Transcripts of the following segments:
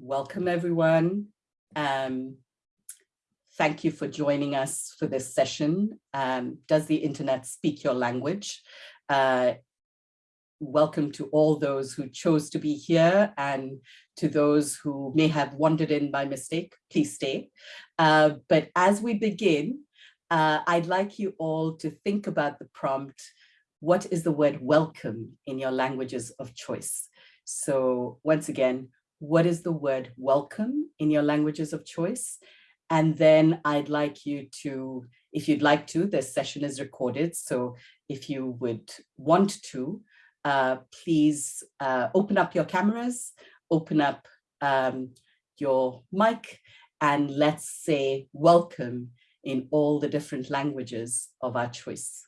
welcome everyone. Um, thank you for joining us for this session. Um, Does the internet speak your language? Uh, welcome to all those who chose to be here and to those who may have wandered in by mistake, please stay. Uh, but as we begin, uh, I'd like you all to think about the prompt, what is the word welcome in your languages of choice? So once again, what is the word welcome in your languages of choice? And then I'd like you to, if you'd like to, this session is recorded. So if you would want to, uh, please uh, open up your cameras, open up um, your mic, and let's say welcome in all the different languages of our choice.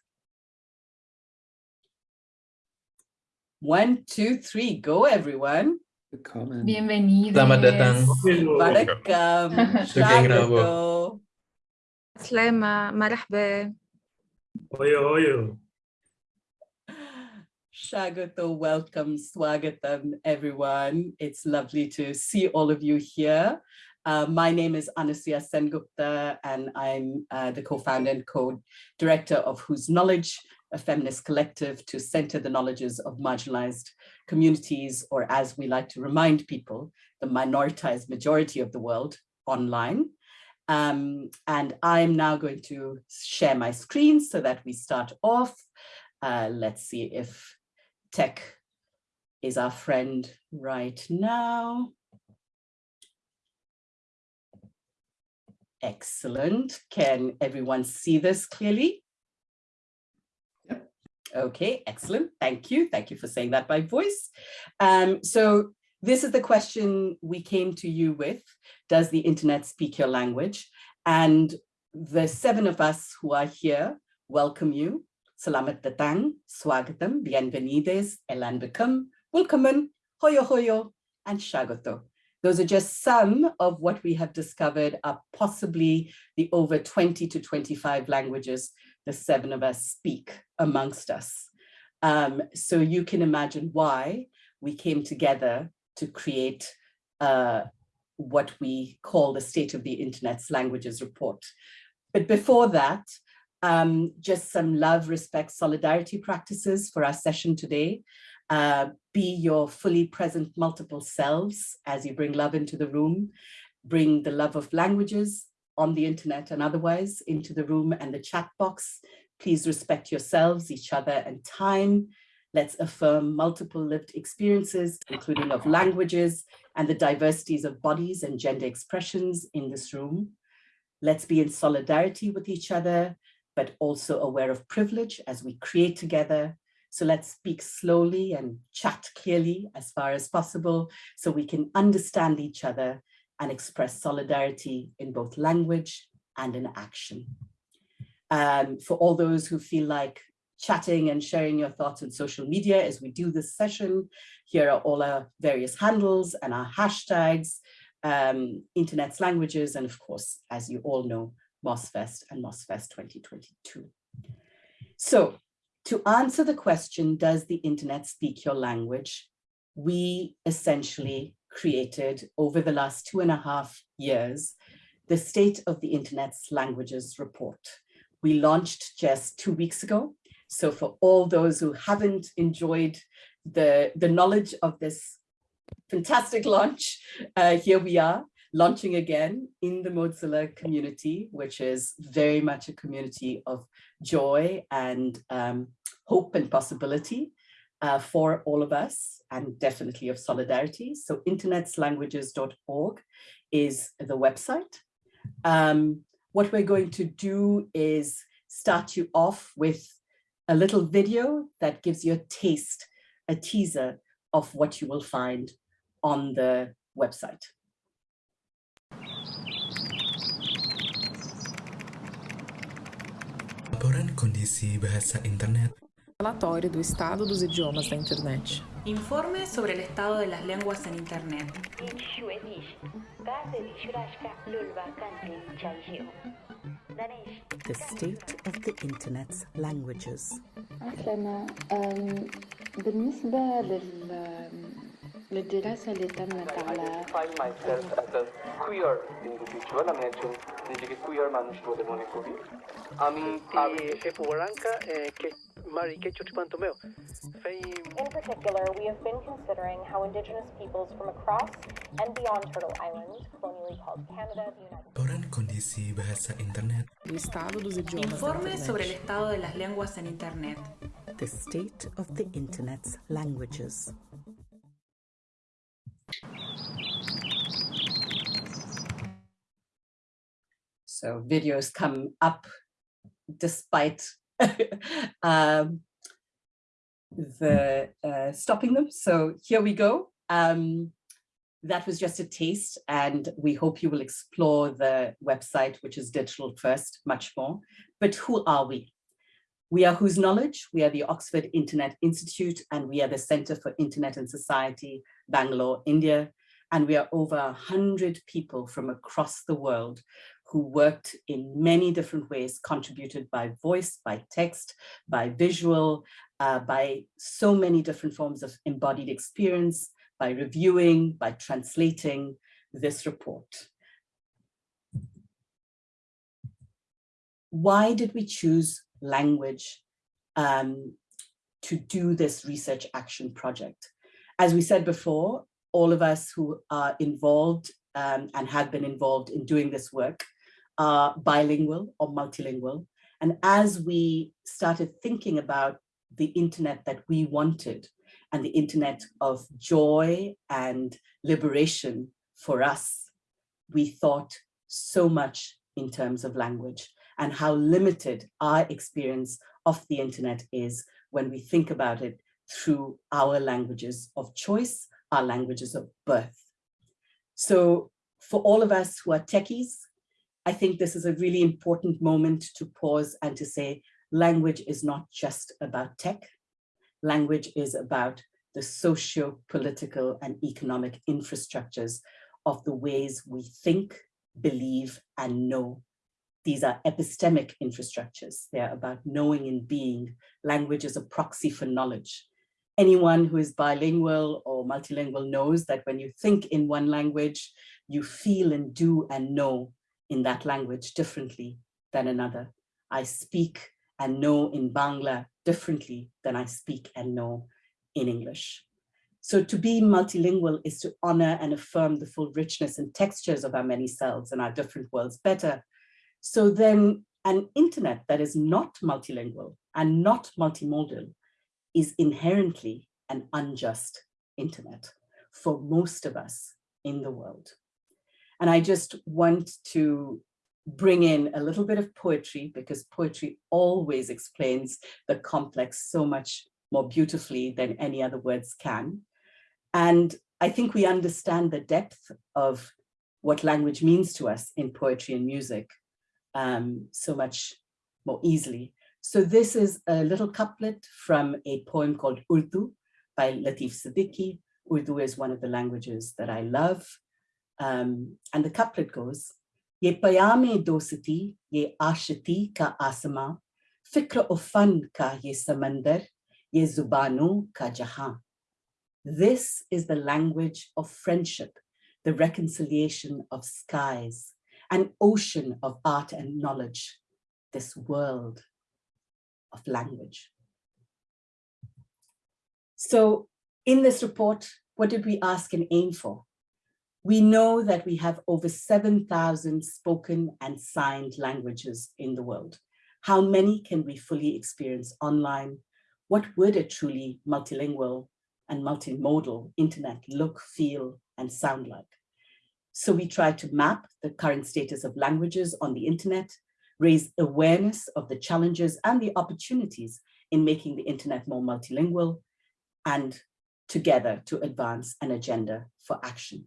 One, two, three, go everyone. Willkommen. Bienvenidos. Selamat datang. Welcome. Selamat Slema, marahba. Oyo, oyo. Shagato, welcome, swagatam, everyone. It's lovely to see all of you here. Uh, my name is Anasuya Sengupta, and I'm uh, the co-founder and co-director of Whose Knowledge, a feminist collective to center the knowledges of marginalized communities, or as we like to remind people, the minoritized majority of the world online. Um, and I'm now going to share my screen so that we start off. Uh, let's see if tech is our friend right now. Excellent. Can everyone see this clearly? Okay, excellent. Thank you. Thank you for saying that by voice. Um, so this is the question we came to you with. Does the internet speak your language? And the seven of us who are here welcome you. Salamat datang, swagatam, bienvenides, elan become, welcome, hoyo hoyo, and shagato. Those are just some of what we have discovered are possibly the over 20 to 25 languages the seven of us speak amongst us. Um, so you can imagine why we came together to create uh, what we call the State of the Internet's Languages Report. But before that, um, just some love, respect, solidarity practices for our session today. Uh, be your fully present multiple selves as you bring love into the room. Bring the love of languages on the internet and otherwise into the room and the chat box. Please respect yourselves, each other and time. Let's affirm multiple lived experiences, including of languages and the diversities of bodies and gender expressions in this room. Let's be in solidarity with each other, but also aware of privilege as we create together. So let's speak slowly and chat clearly as far as possible so we can understand each other and express solidarity in both language and in action. Um, for all those who feel like chatting and sharing your thoughts on social media as we do this session, here are all our various handles and our hashtags, um, internet's languages, and of course, as you all know, MozFest and MozFest 2022. So to answer the question, does the internet speak your language? We essentially created over the last two and a half years, the State of the Internet's Languages Report. We launched just two weeks ago. So for all those who haven't enjoyed the, the knowledge of this fantastic launch, uh, here we are launching again in the Mozilla community, which is very much a community of joy and um, hope and possibility uh, for all of us and definitely of solidarity. So internetslanguages.org is the website. Um, what we're going to do is start you off with a little video that gives you a taste, a teaser of what you will find on the website. Laporan kondisi bahasa internet. Relatório do estado dos idiomas da internet. Informe sobre el estado de las lenguas en Internet. The state of the internet's languages. عسلامة أم، بالنسبة لل Le à l'état find myself as a queer individual In particular, we have been considering how indigenous peoples from across and beyond Turtle Island, colonially called Canada, the United States, kondisi bahasa internet. Informe sobre el estado de las lenguas en internet. The state of the internet's languages. So videos come up despite um, the uh, stopping them. So here we go. Um, that was just a taste and we hope you will explore the website, which is digital first, much more. But who are we? We are Whose Knowledge? We are the Oxford Internet Institute and we are the Center for Internet and Society, Bangalore, India. And we are over 100 people from across the world who worked in many different ways, contributed by voice, by text, by visual, uh, by so many different forms of embodied experience, by reviewing, by translating this report. Why did we choose language um, to do this research action project? As we said before, all of us who are involved um, and have been involved in doing this work are bilingual or multilingual. And as we started thinking about the internet that we wanted and the internet of joy and liberation for us, we thought so much in terms of language and how limited our experience of the internet is when we think about it through our languages of choice, our languages of birth. So for all of us who are techies, I think this is a really important moment to pause and to say, language is not just about tech. Language is about the socio-political and economic infrastructures of the ways we think, believe, and know. These are epistemic infrastructures. They're about knowing and being. Language is a proxy for knowledge. Anyone who is bilingual or multilingual knows that when you think in one language, you feel and do and know in that language differently than another. I speak and know in Bangla differently than I speak and know in English. So to be multilingual is to honor and affirm the full richness and textures of our many selves and our different worlds better. So then an internet that is not multilingual and not multimodal is inherently an unjust internet for most of us in the world. And I just want to bring in a little bit of poetry because poetry always explains the complex so much more beautifully than any other words can. And I think we understand the depth of what language means to us in poetry and music um, so much more easily. So this is a little couplet from a poem called Urdu by Latif Siddiqui. Urdu is one of the languages that I love. Um, and the couplet goes, Ye payame dosati, ye ashati ka asama, fikra ofan ka ye samandar, ye zubanu ka jahan. This is the language of friendship, the reconciliation of skies, an ocean of art and knowledge, this world of language. So in this report, what did we ask and aim for? We know that we have over 7,000 spoken and signed languages in the world. How many can we fully experience online? What would a truly multilingual and multimodal internet look, feel, and sound like? So we try to map the current status of languages on the internet, raise awareness of the challenges and the opportunities in making the internet more multilingual, and together to advance an agenda for action.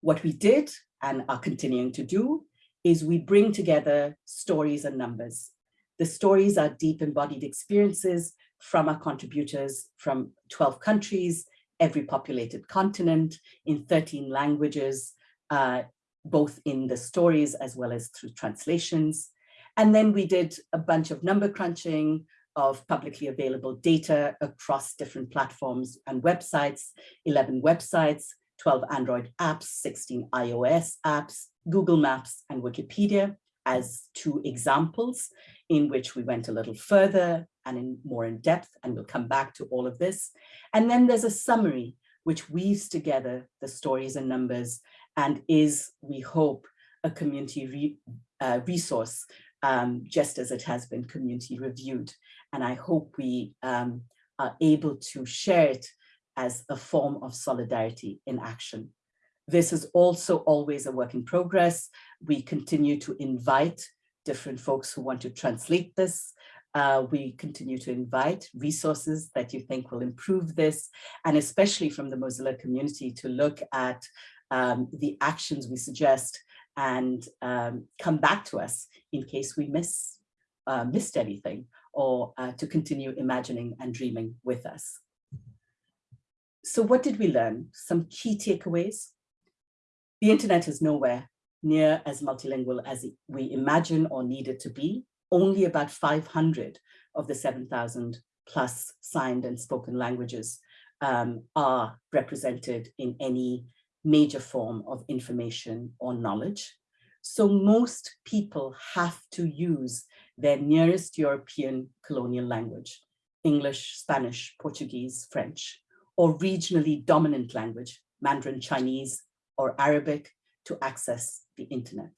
What we did and are continuing to do is we bring together stories and numbers. The stories are deep embodied experiences from our contributors from 12 countries, every populated continent, in 13 languages, uh, both in the stories as well as through translations. And then we did a bunch of number crunching, of publicly available data across different platforms and websites, 11 websites, 12 Android apps, 16 iOS apps, Google Maps and Wikipedia as two examples in which we went a little further and in more in depth, and we'll come back to all of this. And then there's a summary which weaves together the stories and numbers and is, we hope, a community re, uh, resource, um, just as it has been community reviewed. And I hope we um, are able to share it as a form of solidarity in action. This is also always a work in progress. We continue to invite different folks who want to translate this. Uh, we continue to invite resources that you think will improve this, and especially from the Mozilla community to look at um, the actions we suggest and um, come back to us in case we miss uh, missed anything or uh, to continue imagining and dreaming with us. So what did we learn? Some key takeaways. The internet is nowhere near as multilingual as we imagine or need it to be. Only about 500 of the 7,000 plus signed and spoken languages um, are represented in any major form of information or knowledge. So most people have to use their nearest European colonial language, English, Spanish, Portuguese, French, or regionally dominant language, Mandarin Chinese or Arabic, to access the internet.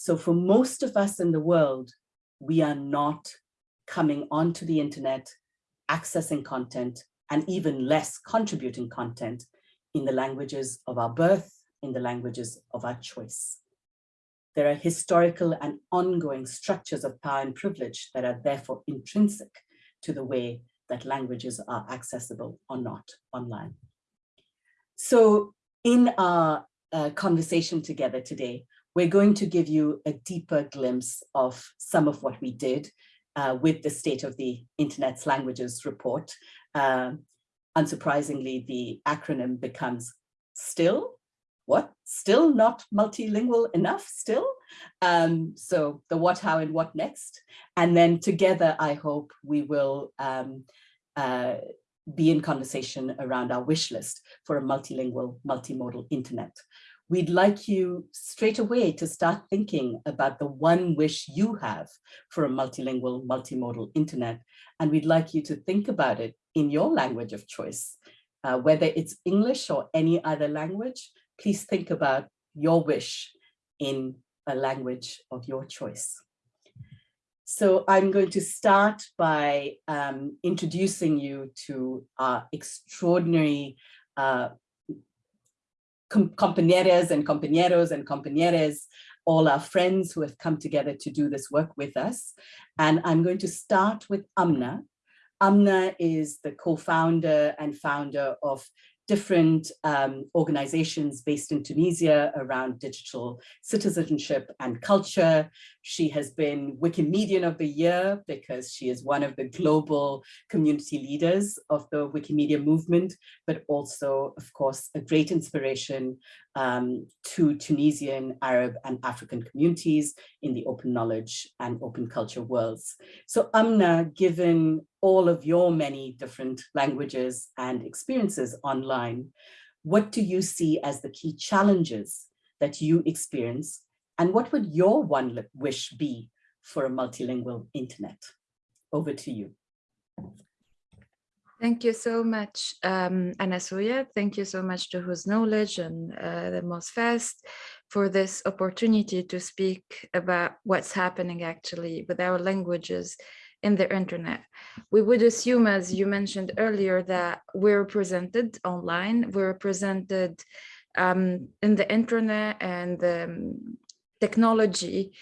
So for most of us in the world, we are not coming onto the internet, accessing content, and even less contributing content in the languages of our birth, in the languages of our choice. There are historical and ongoing structures of power and privilege that are therefore intrinsic to the way that languages are accessible or not online. So in our uh, conversation together today, we're going to give you a deeper glimpse of some of what we did uh, with the State of the Internet's Languages report. Uh, unsurprisingly, the acronym becomes STILL. What? Still not multilingual enough still? Um, so the what, how, and what next? And then together, I hope we will um, uh, be in conversation around our wish list for a multilingual, multimodal internet. We'd like you straight away to start thinking about the one wish you have for a multilingual, multimodal internet. And we'd like you to think about it in your language of choice, uh, whether it's English or any other language, please think about your wish in a language of your choice. So I'm going to start by um, introducing you to our extraordinary uh, compañeras and compañeros and compañeras, all our friends who have come together to do this work with us. And I'm going to start with Amna. Amna is the co-founder and founder of different um, organizations based in Tunisia around digital citizenship and culture. She has been Wikimedian of the Year because she is one of the global community leaders of the Wikimedia movement, but also, of course, a great inspiration um, to Tunisian, Arab, and African communities in the open knowledge and open culture worlds. So Amna, given all of your many different languages and experiences online, what do you see as the key challenges that you experience? And what would your one wish be for a multilingual internet? Over to you. Thank you so much, um, Anasuya. Thank you so much to Whose Knowledge and uh, the MozFest for this opportunity to speak about what's happening actually with our languages in the internet. We would assume, as you mentioned earlier, that we're represented online, we're represented um, in the internet and um, technology,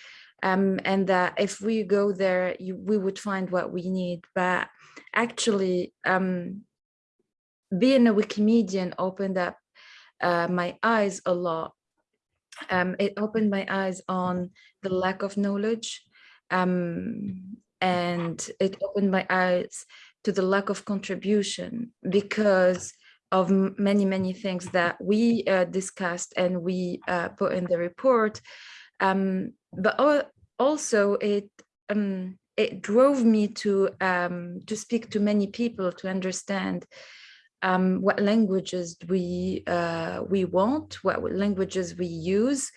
um, and that if we go there, you, we would find what we need. But actually, um, being a Wikimedian opened up uh, my eyes a lot. Um, it opened my eyes on the lack of knowledge um, and it opened my eyes to the lack of contribution because of many, many things that we uh, discussed and we uh, put in the report. Um, but also it um, it drove me to um, to speak to many people to understand um, what languages we uh, we want, what languages we use.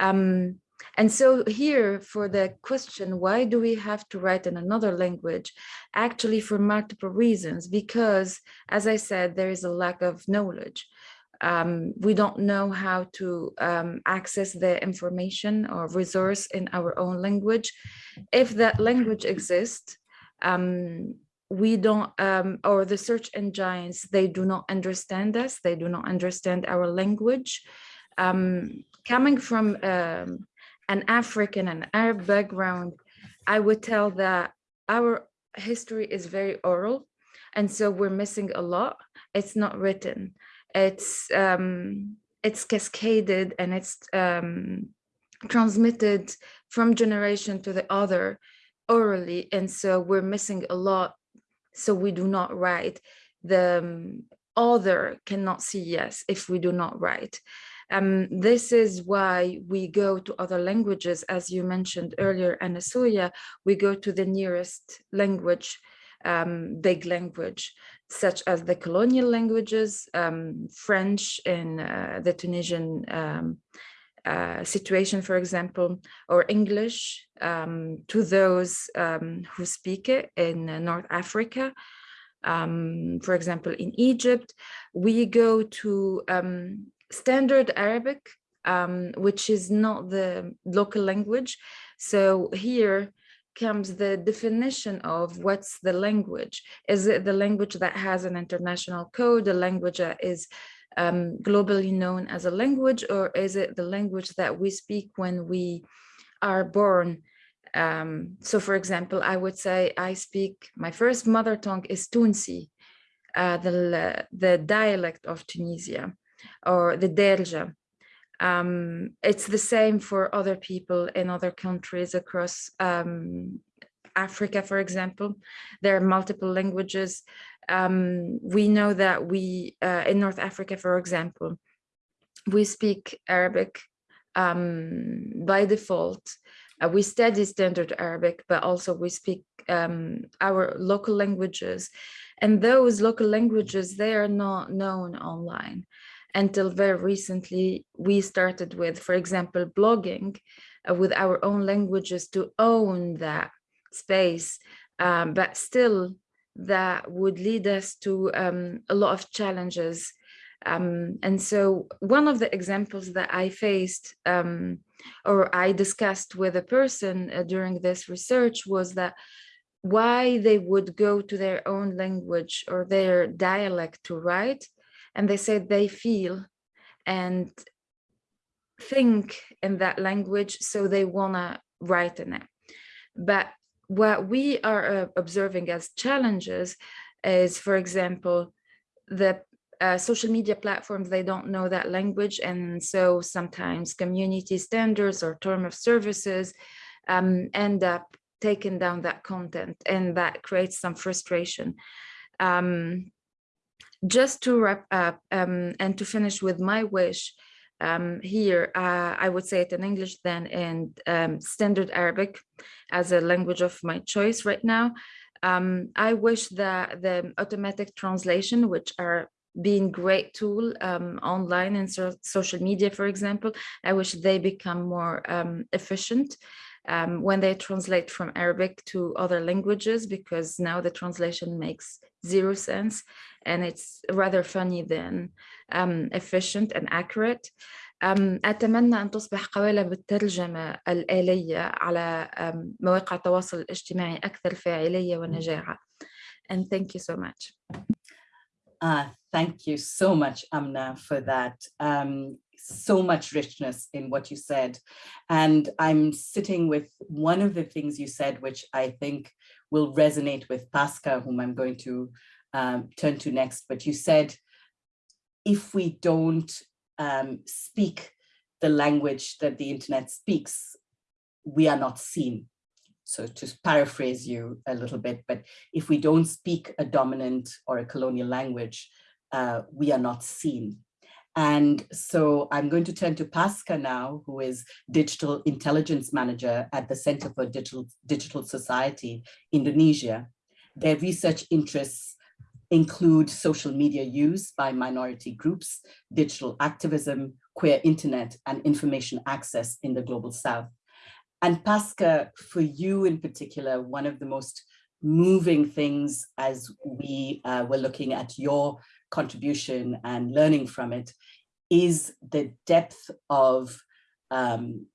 Um, and so here for the question, why do we have to write in another language? Actually for multiple reasons, because as I said, there is a lack of knowledge. Um, we don't know how to um, access the information or resource in our own language. If that language exists, um, we don't, um, or the search engines, they do not understand us, they do not understand our language. Um, coming from um, an African and Arab background, I would tell that our history is very oral, and so we're missing a lot. It's not written. It's um, it's cascaded and it's um, transmitted from generation to the other orally, and so we're missing a lot. So we do not write. The um, other cannot see yes if we do not write. Um, this is why we go to other languages, as you mentioned earlier, Anasuya, we go to the nearest language, um, big language, such as the colonial languages, um, French in uh, the Tunisian um, uh, situation, for example, or English um, to those um, who speak it in uh, North Africa. for example, in Egypt, we go to standard Arabic, um, which is not the local language. So here comes the definition of what's the language. Is it the language that has an international code, a language that is um, globally known as a language, or is it the language that we speak when we are born? Um, so for example, I would say I speak, my first mother tongue is Tunsi, uh, the, the dialect of Tunisia or the Derja. Um, it's the same for other people in other countries across um, Africa, for example. There are multiple languages. Um, we know that we, uh, in North Africa, for example, we speak Arabic um, by default. Uh, we study standard Arabic, but also we speak um, our local languages. And those local languages, they are not known online until very recently we started with, for example, blogging uh, with our own languages to own that space, um, but still that would lead us to um, a lot of challenges. Um, and so one of the examples that I faced um, or I discussed with a person uh, during this research was that why they would go to their own language or their dialect to write and they say they feel and think in that language so they want to write in it. But what we are uh, observing as challenges is for example the uh, social media platforms they don't know that language and so sometimes community standards or term of services um, end up taking down that content and that creates some frustration. Um, just to wrap up um, and to finish with my wish um, here, uh, I would say it in English then and um, standard Arabic as a language of my choice right now. Um, I wish that the automatic translation, which are being great tool um, online and so social media, for example, I wish they become more um, efficient um, when they translate from Arabic to other languages, because now the translation makes zero sense and it's rather funny than um, efficient and accurate. Um, أتمنى أن تصبح قوالب الترجمة الآلية على um, مواقع التواصل الاجتماعي أكثر فاعلية ونجاعة. And thank you so much. Uh, thank you so much, Amna, for that. Um, so much richness in what you said. And I'm sitting with one of the things you said, which I think will resonate with Pasca, whom I'm going to um, turn to next, but you said, if we don't um, speak the language that the internet speaks, we are not seen. So to paraphrase you a little bit, but if we don't speak a dominant or a colonial language, uh, we are not seen. And so I'm going to turn to Pasca now, who is Digital Intelligence Manager at the Center for Digital, Digital Society, Indonesia. Their research interests include social media use by minority groups, digital activism, queer internet, and information access in the Global South. And Pasca, for you in particular, one of the most moving things as we uh, were looking at your contribution and learning from it is the depth of um,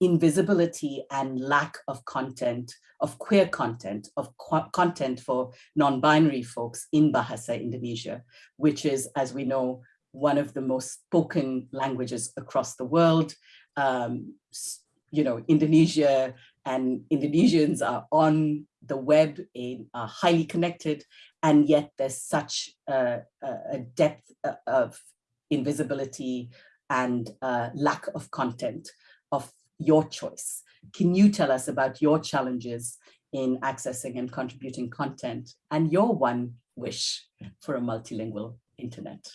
invisibility and lack of content, of queer content, of content for non-binary folks in Bahasa Indonesia, which is, as we know, one of the most spoken languages across the world. Um, you know, Indonesia and Indonesians are on the web, in, are highly connected, and yet there's such a, depth uh, of invisibility and uh, lack of content of your choice. Can you tell us about your challenges in accessing and contributing content and your one wish for a multilingual internet?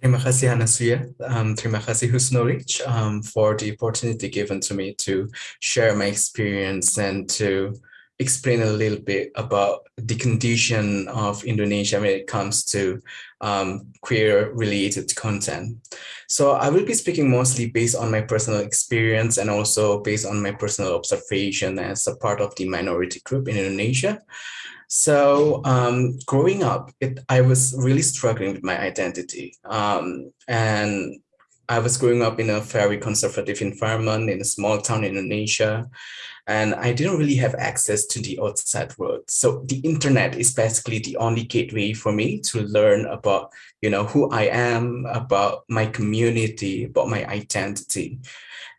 Terima kasih Anasuya, um, terima kasih Whose Knowledge um, for the opportunity given to me to share my experience and to explain a little bit about the condition of Indonesia when it comes to um, queer related content. So I will be speaking mostly based on my personal experience and also based on my personal observation as a part of the minority group in Indonesia. So um, growing up, it, I was really struggling with my identity. Um, and I was growing up in a very conservative environment in a small town in Indonesia, and I didn't really have access to the outside world. So the internet is basically the only gateway for me to learn about, you know, who I am, about my community, about my identity.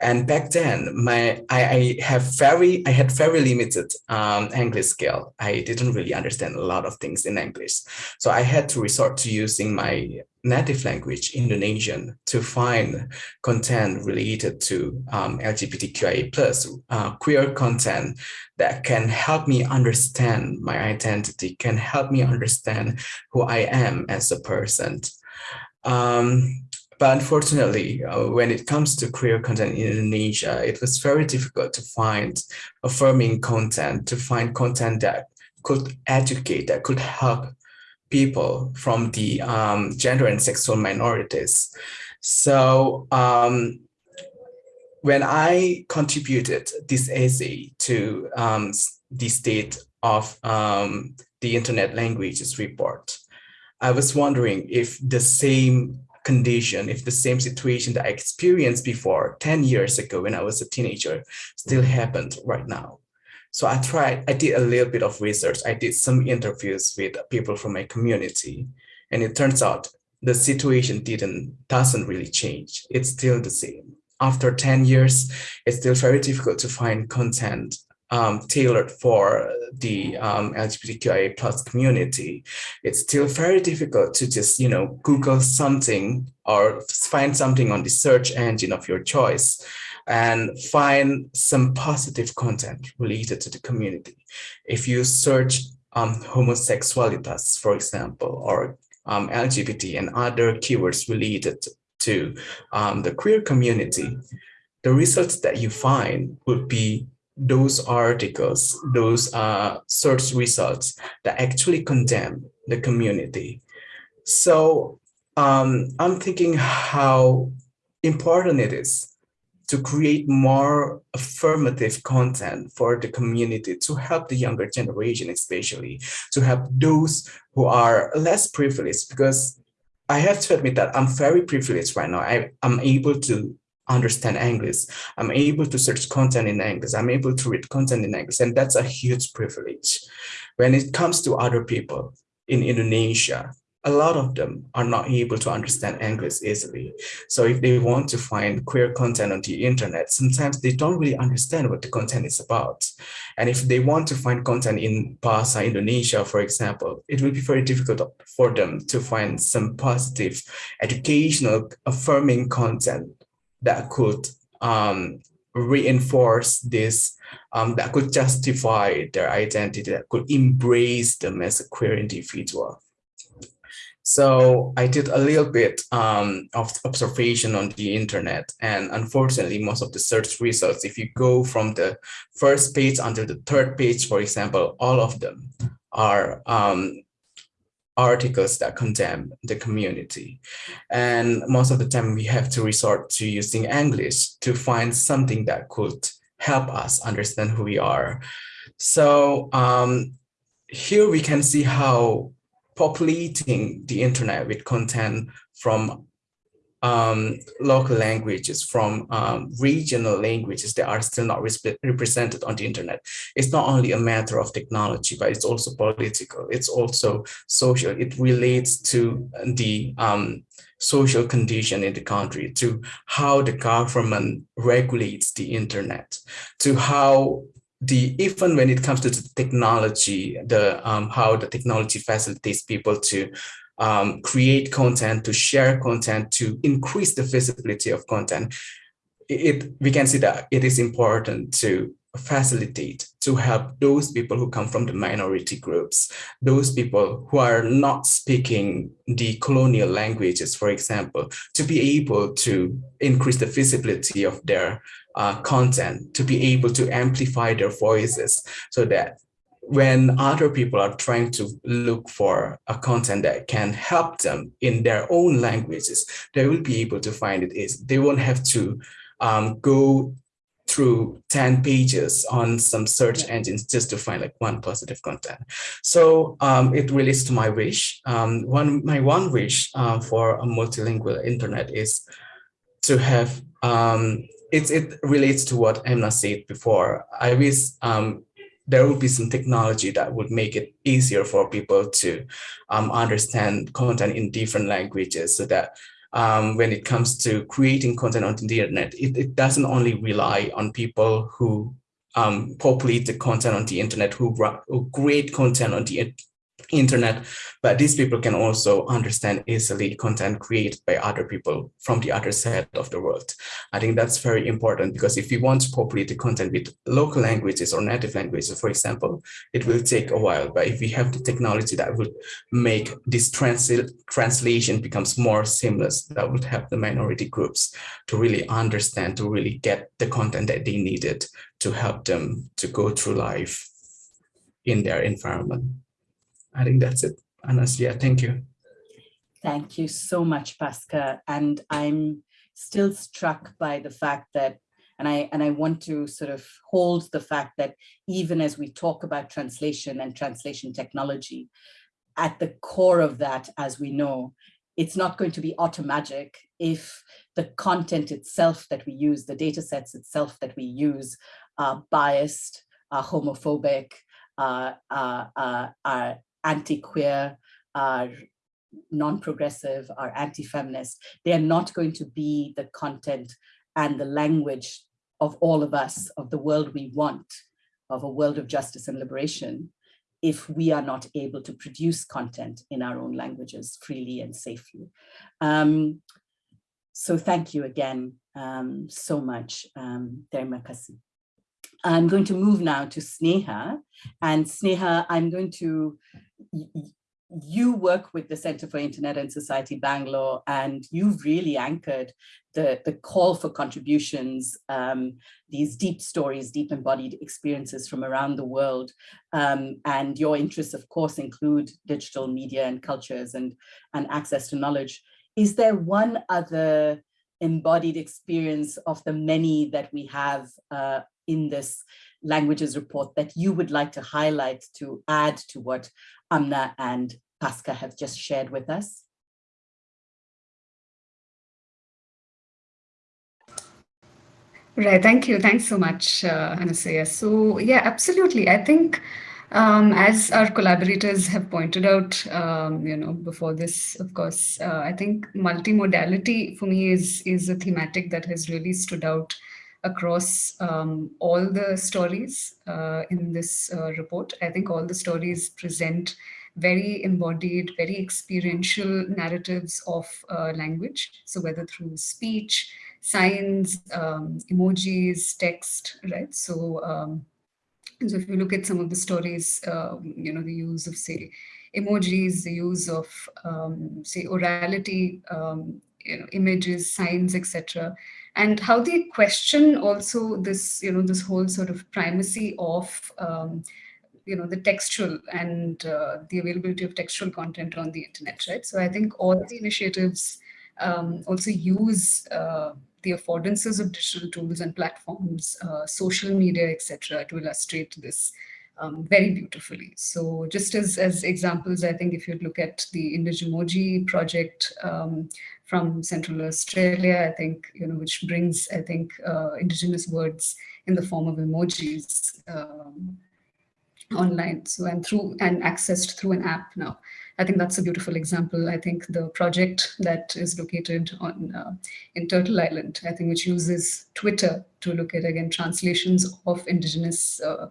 And back then, my I, I have very I had very limited um, English skill. I didn't really understand a lot of things in English, so I had to resort to using my native language Indonesian to find content related to um, LGBTQIA plus uh, queer content that can help me understand my identity, can help me understand who I am as a person. Um, but unfortunately, uh, when it comes to queer content in Indonesia, it was very difficult to find affirming content, to find content that could educate, that could help people from the um, gender and sexual minorities. So um, when I contributed this essay to um, the state of um, the internet languages report, I was wondering if the same condition, if the same situation that I experienced before 10 years ago when I was a teenager still happened right now. So I tried, I did a little bit of research. I did some interviews with people from my community. And it turns out the situation didn't, doesn't really change. It's still the same. After 10 years, it's still very difficult to find content um, tailored for the um, LGBTQIA plus community, it's still very difficult to just, you know, Google something or find something on the search engine of your choice and find some positive content related to the community. If you search um, homosexualitas, for example, or um, LGBT and other keywords related to um, the queer community, the results that you find would be those articles, those uh, search results that actually condemn the community. So um, I'm thinking how important it is to create more affirmative content for the community to help the younger generation, especially to help those who are less privileged because I have to admit that I'm very privileged right now. I, I'm able to understand English. I'm able to search content in English. I'm able to read content in English. And that's a huge privilege. When it comes to other people in Indonesia, a lot of them are not able to understand English easily. So if they want to find queer content on the internet, sometimes they don't really understand what the content is about. And if they want to find content in Bahasa Indonesia, for example, it will be very difficult for them to find some positive, educational, affirming content that could um, reinforce this, um, that could justify their identity, that could embrace them as a queer individual. So I did a little bit um, of observation on the internet and unfortunately most of the search results, if you go from the first page until the third page, for example, all of them are um, articles that condemn the community. And most of the time we have to resort to using English to find something that could help us understand who we are. So um, here we can see how populating the internet with content from um, local languages, from um, regional languages that are still not represented on the internet. It's not only a matter of technology, but it's also political. It's also social. It relates to the um, social condition in the country, to how the government regulates the internet, to how the even when it comes to the technology, the um, how the technology facilitates people to um, create content, to share content, to increase the visibility of content, it we can see that it is important to facilitate to help those people who come from the minority groups, those people who are not speaking the colonial languages, for example, to be able to increase the visibility of their uh, content, to be able to amplify their voices so that when other people are trying to look for a content that can help them in their own languages, they will be able to find it. Is they won't have to um, go through 10 pages on some search engines just to find like one positive content. So um, it relates to my wish. Um, one, my one wish uh, for a multilingual internet is to have, um, it, it relates to what Emna said before. I wish um, there would be some technology that would make it easier for people to um, understand content in different languages so that um, when it comes to creating content on the internet, it, it doesn't only rely on people who um, populate the content on the internet, who, who create content on the internet, but these people can also understand easily content created by other people from the other side of the world. I think that's very important because if we want to populate the content with local languages or native languages, for example, it will take a while. But if we have the technology that would make this transl translation becomes more seamless, that would help the minority groups to really understand, to really get the content that they needed to help them to go through life in their environment. I think that's it. Anasuya, thank you. Thank you so much, Pasca. And I'm still struck by the fact that, and I, and I want to sort of hold the fact that even as we talk about translation and translation technology, at the core of that, as we know, it's not going to be automatic if the content itself that we use, the data sets itself that we use are biased, are homophobic, uh, uh, are anti-queer, are non-progressive, are anti-feminist. They are not going to be the content and the language of all of us, of the world we want, of a world of justice and liberation, if we are not able to produce content in our own languages freely and safely. Um, so thank you again um, so much, um, Terima kasih. I'm going to move now to Sneha. And Sneha, I'm going to, you work with the Center for Internet and Society Bangalore, and you've really anchored the, the call for contributions, um, these deep stories, deep embodied experiences from around the world. Um, and your interests, of course, include digital media and cultures and, and access to knowledge. Is there one other embodied experience of the many that we have uh, in this languages report that you would like to highlight to add to what Amna and Pasca have just shared with us? Right, thank you. Thanks so much, uh, Anasuya. So yeah, absolutely. I think um, as our collaborators have pointed out, um, you know, before this, of course, uh, I think multimodality for me is, is a thematic that has really stood out across um, all the stories uh, in this uh, report. I think all the stories present very embodied, very experiential narratives of uh, language. So whether through speech, signs, um, emojis, text, right? So, um, so if you look at some of the stories, uh, you know, the use of say, emojis, the use of, um, say, orality, um, you know, images, signs, etc. And how they question also this, you know, this whole sort of primacy of, um, you know, the textual and uh, the availability of textual content on the internet, right? So I think all the initiatives um, also use uh, the affordances of digital tools and platforms, uh, social media, etc., to illustrate this um, very beautifully. So just as, as examples, I think if you look at the Indigimoji project um, from Central Australia, I think, you know, which brings, I think, uh, indigenous words in the form of emojis um, online. So and through and accessed through an app now. I think that's a beautiful example. I think the project that is located on uh, in Turtle Island, I think which uses Twitter to look at again translations of indigenous uh,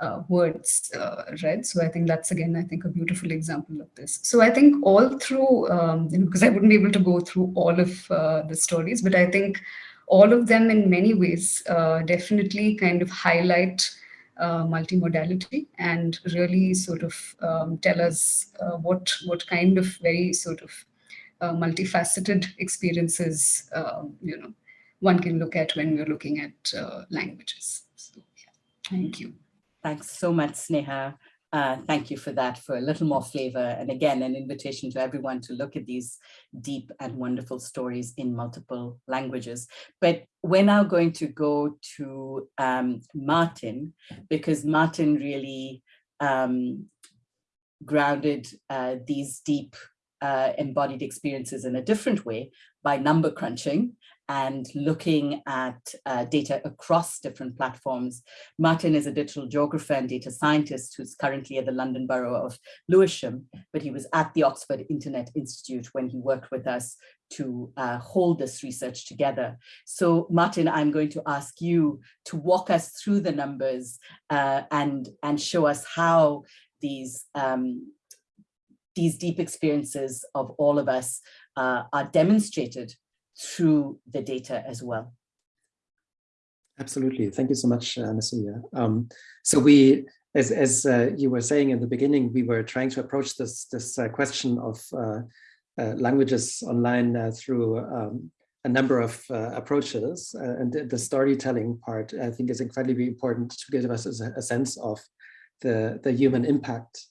uh, words uh, read. So I think that's again, I think a beautiful example of this. So I think all through, um, you know, because I wouldn't be able to go through all of uh, the stories, but I think all of them in many ways uh, definitely kind of highlight uh, multimodality and really sort of um, tell us uh, what, what kind of very sort of multifaceted experiences, um, you know, one can look at when we're looking at languages. So, yeah. Thank you. Thanks so much, Sneha. Uh, thank you for that, for a little more flavor. And again, an invitation to everyone to look at these deep and wonderful stories in multiple languages. But we're now going to go to um, Martin, because Martin really um, grounded uh, these deep uh, embodied experiences in a different way by number crunching and looking at uh, data across different platforms. Martin is a digital geographer and data scientist who's currently at the London Borough of Lewisham, but he was at the Oxford Internet Institute when he worked with us to uh, hold this research together. So Martin, I'm going to ask you to walk us through the numbers uh, and, and show us how these um, these deep experiences of all of us uh, are demonstrated through the data as well. Absolutely. Thank you so much, uh, Nasuya. Um, so we, as, as uh, you were saying in the beginning, we were trying to approach this, this uh, question of uh, uh, languages online uh, through um, a number of uh, approaches. and the, the, storytelling part, I think, is incredibly important to give us a, a sense of the, the human impact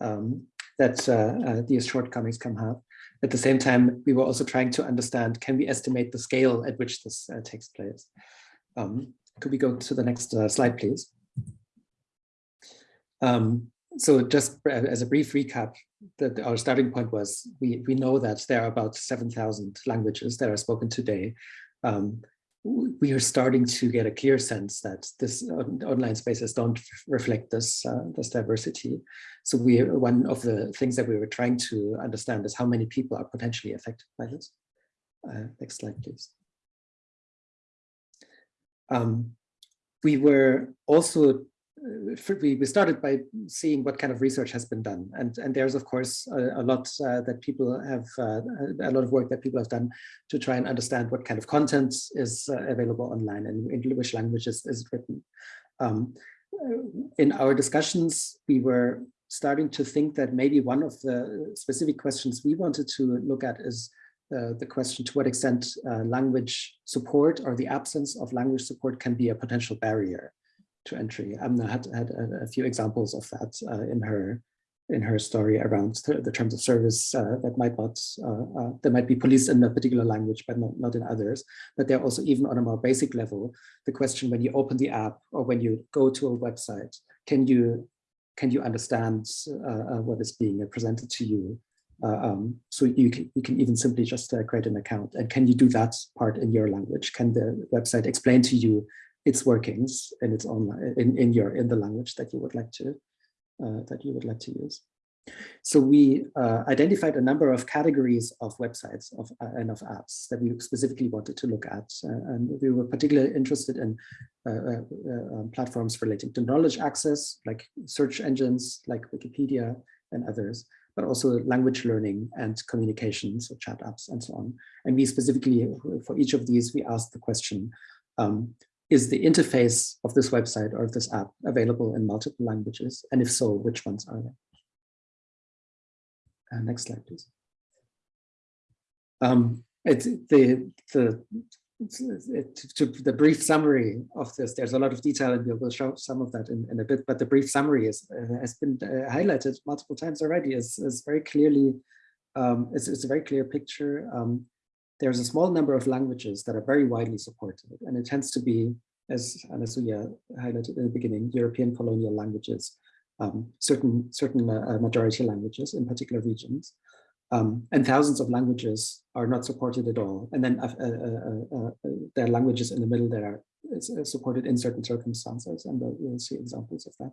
um, that these shortcomings can have. At the same time, we were also trying to understand, can we estimate the scale at which this uh, takes place? Um, could we go to the next uh, slide, please? Um, so just as a brief recap, that our starting point was we, we know that there are about 7,000 languages that are spoken today. Um, we are starting to get a clear sense that this online spaces don't reflect this uh, this diversity. So we one of the things that we were trying to understand is how many people are potentially affected by this. Uh, next slide, please. Um, we were also we, we started by seeing what kind of research has been done. And, and there's, of course, a, a lot uh, that people have, uh, a lot of work that people have done to try and understand what kind of content is uh, available online and in which languages is written. Um, in our discussions, we were starting to think that maybe one of the specific questions we wanted to look at is uh, the question to what extent uh, language support or the absence of language support can be a potential barrier to entry. Amna had had a, few examples of that uh, in her in her story around the terms of service uh, that might not uh, uh, that might be policed in a particular language but not, not in others. But they're also even on a more basic level the question when you open the app or when you go to a website can you can you understand uh, uh, what is being presented to you? Um, so you can, you can even simply just create an account. And can you do that part in your language? Can the website explain to you its workings in its own in, in your in the language that you would like to uh, that you would like to use. So we uh, identified a number of categories of websites of, uh, and of apps that we specifically wanted to look at. Uh, and we were particularly interested in uh, uh, um, platforms relating to knowledge access, like search engines, like Wikipedia and others, but also language learning and communication, so chat apps and so on. And we specifically, for each of these, we asked the question, um, is the interface of this website or of this app available in multiple languages? And if so, which ones are they? Uh, next slide, please. Um, it's the the it, to the brief summary of this, there's a lot of detail and we will show some of that in, in a bit, but the brief summary is, uh, has been uh, highlighted multiple times already, is, is very clearly, um, it's, it's, a very clear picture. Um, there's a small number of languages that are very widely supported, and it tends to be, as Anasuya highlighted in the beginning, European colonial languages, um, certain, certain uh, majority languages in particular regions. Um, and thousands of languages are not supported at all. And then uh, uh, uh, uh there are languages in the middle that are uh, supported in certain circumstances, and we'll see examples of that.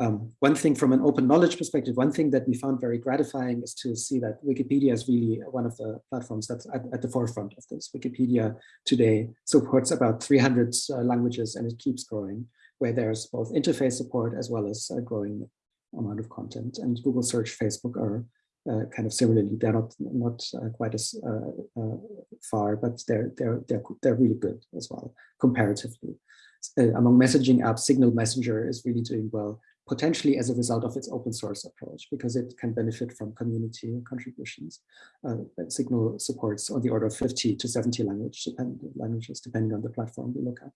Um, one thing from an open knowledge perspective, one thing that we found very gratifying is to see that Wikipedia is really one of the platforms that's at, at the forefront of this. Wikipedia today supports about 300 languages and it keeps growing, where there's both interface support as well as a growing amount of content. And Google Search, Facebook are uh, kind of similarly. They're not not uh, quite as uh, uh far, but they're they're they're they're really good as well comparatively. Uh, among messaging apps, Signal Messenger is really doing well, potentially as a result of its open source approach, because it can benefit from community contributions. Uh, Signal supports on the order of 50 to 70 language depend languages, depending on the platform we look at.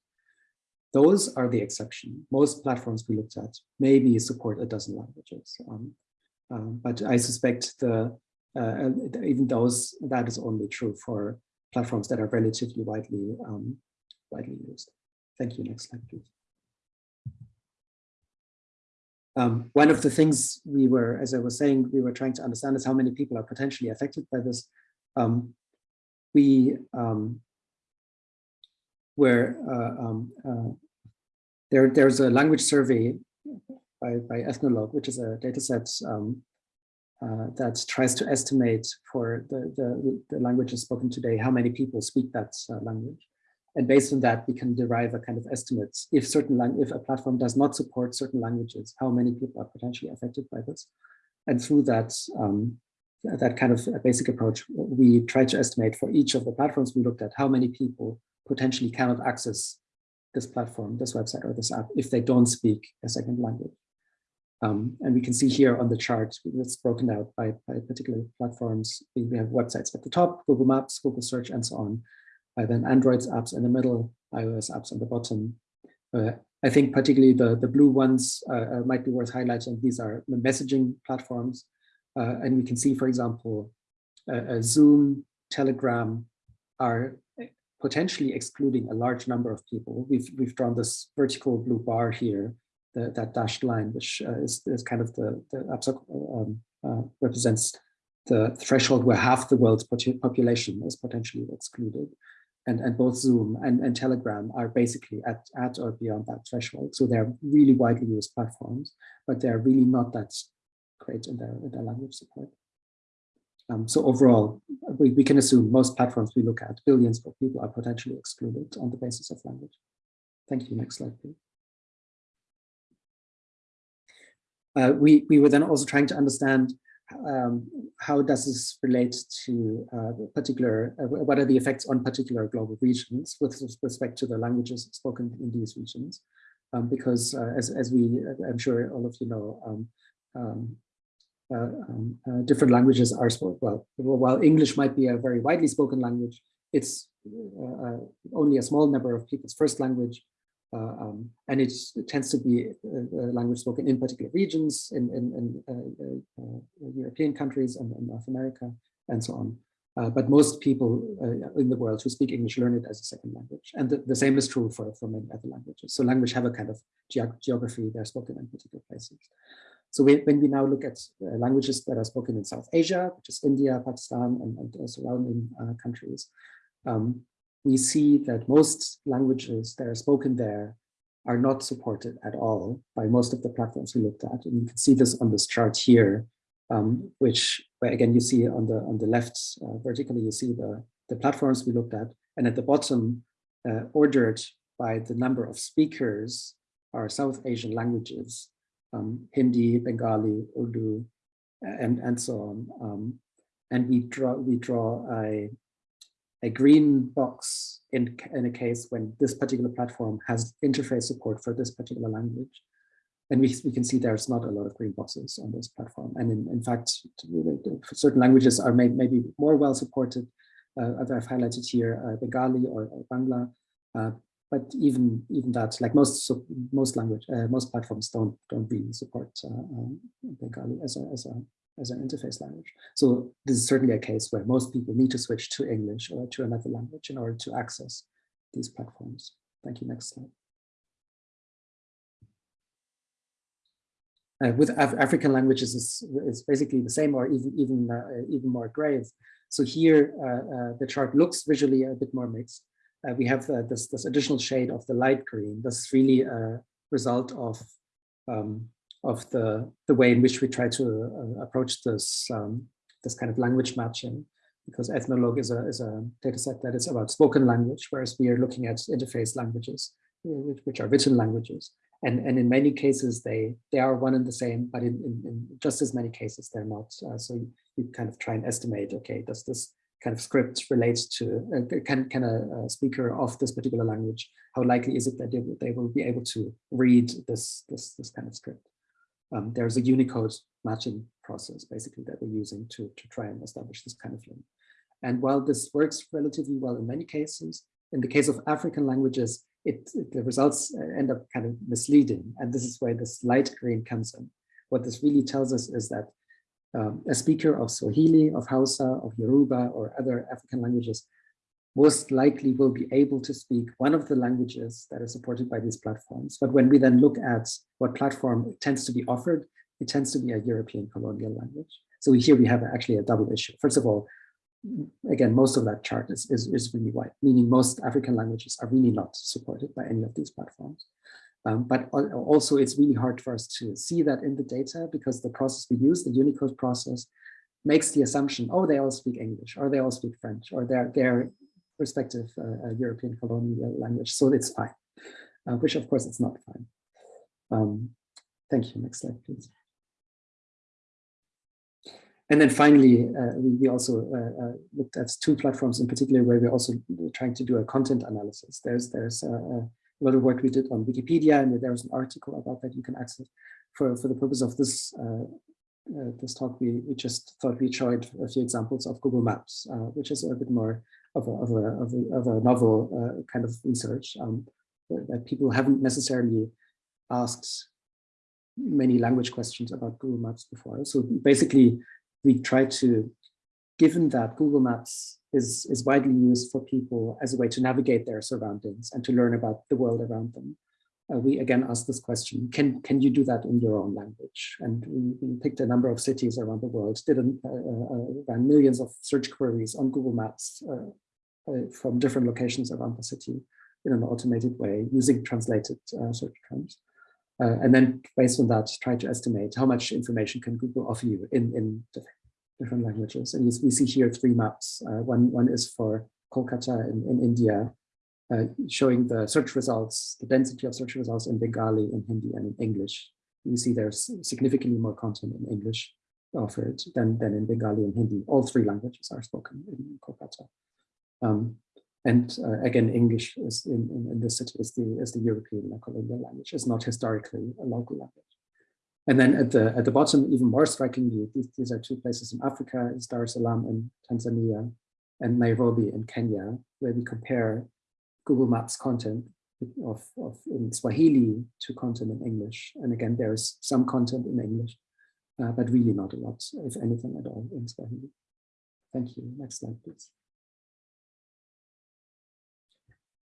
Those are the exception. Most platforms we looked at maybe support a dozen languages. Um, um, but I suspect the uh, even those that is only true for platforms that are relatively widely um, widely used. Thank you. Next slide, please. Um, one of the things we were, as I was saying, we were trying to understand is how many people are potentially affected by this. Um, we um, were uh, um, uh, there. There's a language survey by, by Ethnologue, which is a data set um, uh, that tries to estimate for the, the, the, languages spoken today, how many people speak that uh, language. And based on that, we can derive a kind of estimates. If certain if a platform does not support certain languages, how many people are potentially affected by this? And through that, um, that kind of basic approach, we try to estimate for each of the platforms we looked at, how many people potentially cannot access this platform, this website, or this app if they don't speak a second language. Um, and we can see here on the chart, it's broken out by, by particular platforms. We have websites at the top, Google Maps, Google Search, and so on. Uh, then Android's apps in the middle, iOS apps on the bottom. Uh, I think particularly the, the blue ones uh, uh might be worth highlighting. These are the messaging platforms. Uh, and we can see, for example, Zoom, Telegram are potentially excluding a large number of people. We've, we've drawn this vertical blue bar here the, that dashed line, which uh, is, is kind of the, the um, uh, represents the threshold where half the world's population is potentially excluded. And, and both Zoom and, and Telegram are basically at, at or beyond that threshold. So they're really widely used platforms, but they're really not that great in their, in their language support. Um, so overall, we, we can assume most platforms we look at, billions of people are potentially excluded on the basis of language. Thank you. Next slide, please. Uh, we, we were then also trying to understand um, how does this relate to uh, particular, uh, what are the effects on particular global regions with respect to the languages spoken in these regions? Um, because uh, as, as we, I'm sure all of you know, um, um, uh, um, uh, different languages are spoken, well, while English might be a very widely spoken language, it's only a small number of people's first language uh, um, and it tends to be a, a, language spoken in particular regions, in, in, in uh, uh, European countries and, North America, and so on. Uh, but most people uh, in the world who speak English learn it as a second language. And the, the same is true for, for many other languages. So language have a kind of ge geography, they're spoken in particular places. So we, when we now look at uh, languages that are spoken in South Asia, which is India, Pakistan, and, and surrounding countries, um, we see that most languages that are spoken there are not supported at all by most of the platforms we looked at. And you can see this on this chart here, um, which where again you see on the on the left uh, vertically you see the the platforms we looked at, and at the bottom, uh, ordered by the number of speakers are South Asian languages, um, Hindi, Bengali, Urdu, and and so on. Um, and we draw we draw a a green box in, in a case when this particular platform has interface support for this particular language. and we, we can see there's not a lot of green boxes on this platform. And in, in fact, certain languages are made maybe more well supported. Uh, I've highlighted here uh, Bengali or, or Bangla, uh, but even even that, like most so most language, uh, most platforms don't don't really support uh, um, Bengali as a as a as an interface language. So this is certainly a case where most people need to switch to English or to another language in order to access these platforms. Thank you. Next slide. Uh, with Af African languages, is it's basically the same or even even uh, even more grave. So here uh, uh the chart looks visually a bit more mixed. Uh, we have uh, this this additional shade of the light green. This is really a result of um, of the the way in which we try to approach this um, this kind of language matching. Because Ethnologue is a is a data set that is about spoken language, whereas we are looking at interface languages, which, which are written languages and and in many cases they they are one and the same but in, in, in just as many cases they're not uh, so you, kind of try and estimate okay does this kind of script relate to uh, can can a, a, speaker of this particular language how likely is it that they, they will be able to read this this this kind of script um, there's a unicode matching process basically that we're using to to try and establish this kind of link and while this works relatively well in many cases in the case of african languages it, it, the results end up kind of misleading. And this is where this light green comes in. What this really tells us is that um, a speaker of Swahili, of Hausa, of Yoruba, or other African languages most likely will be able to speak one of the languages that are supported by these platforms. But when we then look at what platform tends to be offered, it tends to be a European colonial language. So here we have actually a double issue. First of all, again, most of that chart is, is, is really white, meaning most African languages are really not supported by any of these platforms. Um, but also it's really hard for us to see that in the data because the process we use, the Unicode process, makes the assumption, oh, they all speak English or they all speak French or their, their respective uh, uh, European colonial language. So it's fine, uh, which of course it's not fine. Um, thank you. Next slide, please. And then finally, uh, we, we, also uh, uh, looked at two platforms in particular where we're also trying to do a content analysis. There's there's a, a lot of work we did on Wikipedia, and there's an article about that you can access. For for the purpose of this uh, uh, this talk, we we just thought we'd show a few examples of Google Maps, uh, which is a bit more of a of a of a, of a novel kind of research um, that people haven't necessarily asked many language questions about Google Maps before. So basically, we try to, given that Google Maps is, is widely used for people as a way to navigate their surroundings and to learn about the world around them, uh, we again ask this question, can, can you do that in your own language? And we, we picked a number of cities around the world, did an, uh, uh, ran millions of search queries on Google Maps uh, uh, from different locations around the city in an automated way using translated uh, search terms. Uh, and then based on that, try to estimate how much information can Google offer you in, in different languages. And we see here three maps. Uh, one, one is for Kolkata in, in India, uh, showing the search results, the density of search results in Bengali, in Hindi, and in English. You see there's significantly more content in English offered than, than in Bengali and Hindi. All three languages are spoken in Kolkata. Um, and uh, again, English is in, in, in, this city is the, is the European colonial language, it's not historically a local language. And then at the, at the bottom, even more strikingly, these, these are two places in Africa, Dar es Salaam in Tanzania and Nairobi in Kenya, where we compare Google Maps content of, of in Swahili to content in English. And again, there's some content in English, uh, but really not a lot, if anything at all, in Swahili. Thank you. Next slide, please.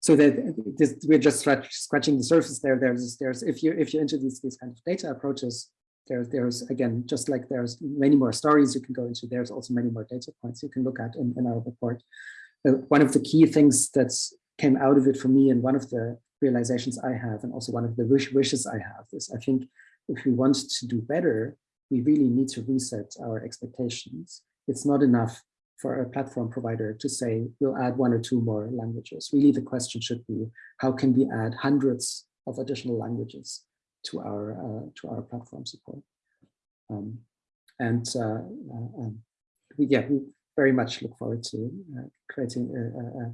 so that this, we're just scratching the surface there. There's, there's if you if you these these kind of data approaches, there's there's again just like there's many more stories you can go into. There's also many more data points you can look at in, in our report. Uh, one of the key things that's came out of it for me, and one of the realizations I have, and also one of the wish, wishes I have, is I think if we want to do better, we really need to reset our expectations. It's not enough for a platform provider to say, we'll add one or two more languages. Really, the question should be, how can we add hundreds of additional languages to our, uh, to our platform support? Um, and uh, uh, um, we, yeah, we very much look forward to uh, creating uh, uh,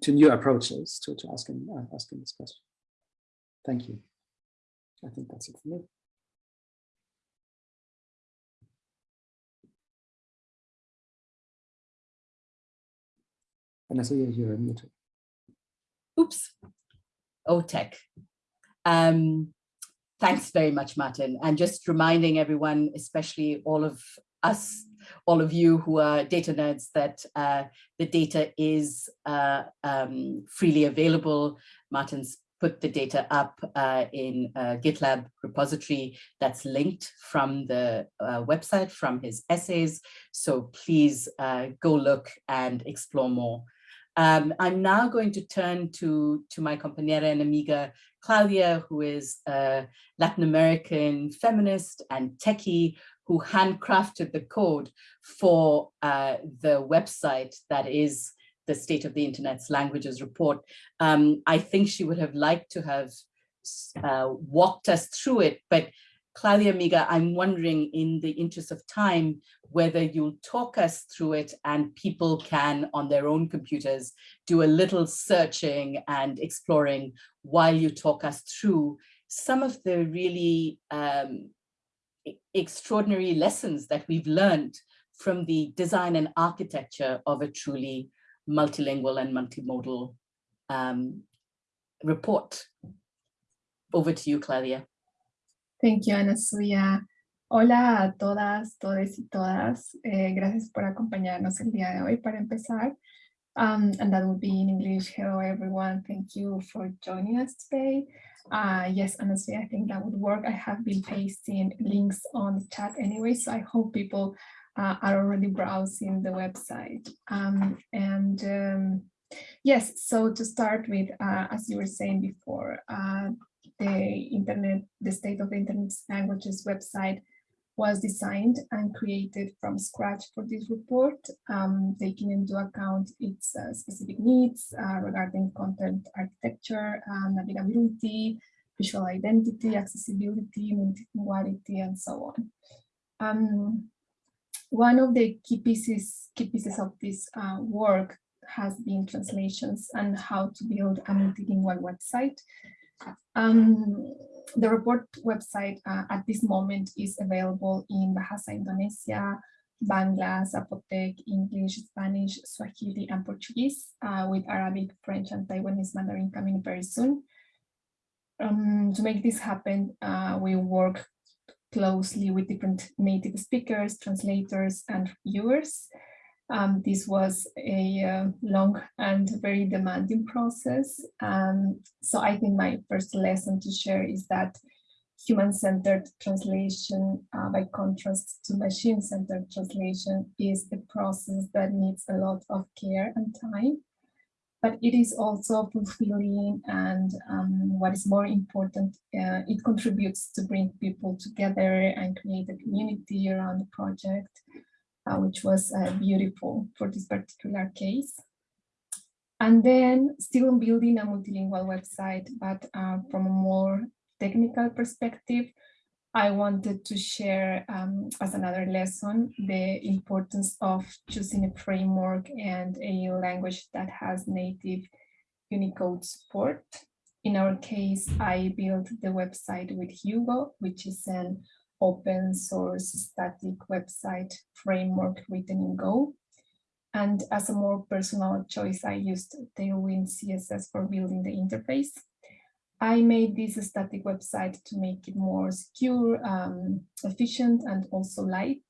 to new approaches to, to asking, asking this question. Thank you. I think that's it for me. And I saw you're muted. Oops. Oh, tech. Um, thanks very much, Martin. And just reminding everyone, especially all of us, all of you who are data nerds, that uh, the data is uh, um, freely available. Martin's put the data up uh, in a GitLab repository that's linked from the uh, website, from his essays. So please uh, go look and explore more. Um, I'm now going to turn to, to my compañera and amiga, Claudia, who is a Latin American feminist and techie who handcrafted the code for uh, the website that is the State of the Internet's Languages report. Um, I think she would have liked to have uh, walked us through it, but Claudia Amiga, I'm wondering in the interest of time, whether you'll talk us through it and people can on their own computers do a little searching and exploring while you talk us through some of the really um, extraordinary lessons that we've learned from the design and architecture of a truly multilingual and multimodal um, report. Over to you, Claudia. Thank you, Anasuya. Hola a todas, todos y todas. Eh, gracias por acompañarnos el día de hoy para empezar. Um, and that will be in English. Hello, everyone. Thank you for joining us today. Uh, yes, honestly, I think that would work. I have been pasting links on the chat anyway, so I hope people uh, are already browsing the website. Um, and um, yes, so to start with, uh, as you were saying before, uh, the internet, the state of the internet languages website was designed and created from scratch for this report, um, taking into account its uh, specific needs uh, regarding content architecture, uh, navigability, visual identity, accessibility, multilinguality, and so on. Um, one of the key pieces, key pieces of this uh, work has been translations and how to build a multilingual website um, the report website uh, at this moment is available in Bahasa Indonesia, Bangla, Zapotec, English, Spanish, Swahili, and Portuguese, uh, with Arabic, French, and Taiwanese Mandarin coming very soon. Um, to make this happen, uh, we work closely with different native speakers, translators, and viewers. Um, this was a uh, long and very demanding process. Um, so I think my first lesson to share is that human-centered translation, uh, by contrast to machine-centered translation, is a process that needs a lot of care and time. But it is also fulfilling and um, what is more important, uh, it contributes to bring people together and create a community around the project which was uh, beautiful for this particular case. And then still building a multilingual website, but uh, from a more technical perspective, I wanted to share um, as another lesson the importance of choosing a framework and a language that has native Unicode support. In our case, I built the website with Hugo, which is an open source static website framework written in Go. And as a more personal choice, I used Tailwind CSS for building the interface. I made this static website to make it more secure, um, efficient, and also light.